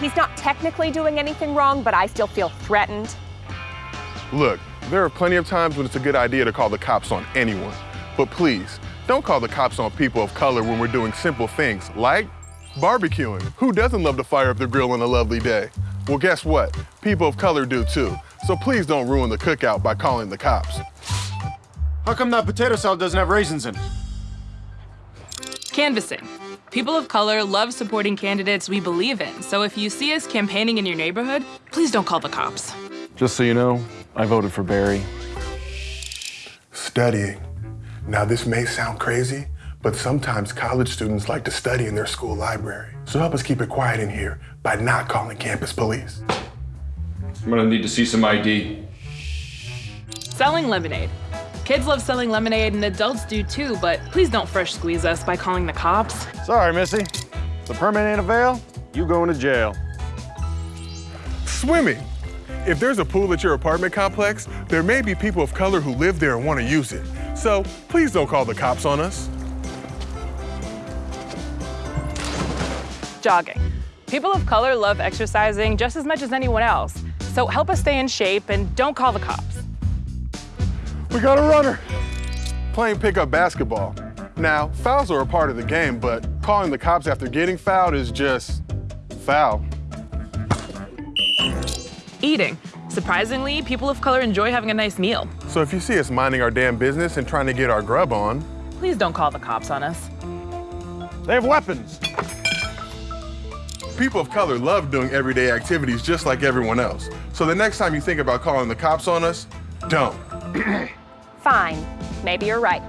He's not technically doing anything wrong, but I still feel threatened. Look, there are plenty of times when it's a good idea to call the cops on anyone. But please, don't call the cops on people of color when we're doing simple things like barbecuing. Who doesn't love to fire up the grill on a lovely day? Well, guess what? People of color do too. So please don't ruin the cookout by calling the cops. How come that potato salad doesn't have raisins in it? Canvassing. People of color love supporting candidates we believe in, so if you see us campaigning in your neighborhood, please don't call the cops. Just so you know, I voted for Barry. Studying. Now, this may sound crazy, but sometimes college students like to study in their school library. So help us keep it quiet in here by not calling campus police. I'm gonna need to see some ID. Selling lemonade. Kids love selling lemonade and adults do too, but please don't fresh squeeze us by calling the cops. Sorry, Missy. The permit ain't avail, you going to jail. Swimming. If there's a pool at your apartment complex, there may be people of color who live there and want to use it. So please don't call the cops on us. Jogging. People of color love exercising just as much as anyone else, so help us stay in shape and don't call the cops. We got a runner. Playing pickup basketball. Now, fouls are a part of the game, but calling the cops after getting fouled is just foul. Eating. Surprisingly, people of color enjoy having a nice meal. So if you see us minding our damn business and trying to get our grub on, Please don't call the cops on us. They have weapons. people of color love doing everyday activities just like everyone else. So the next time you think about calling the cops on us, don't. Fine. Maybe you're right.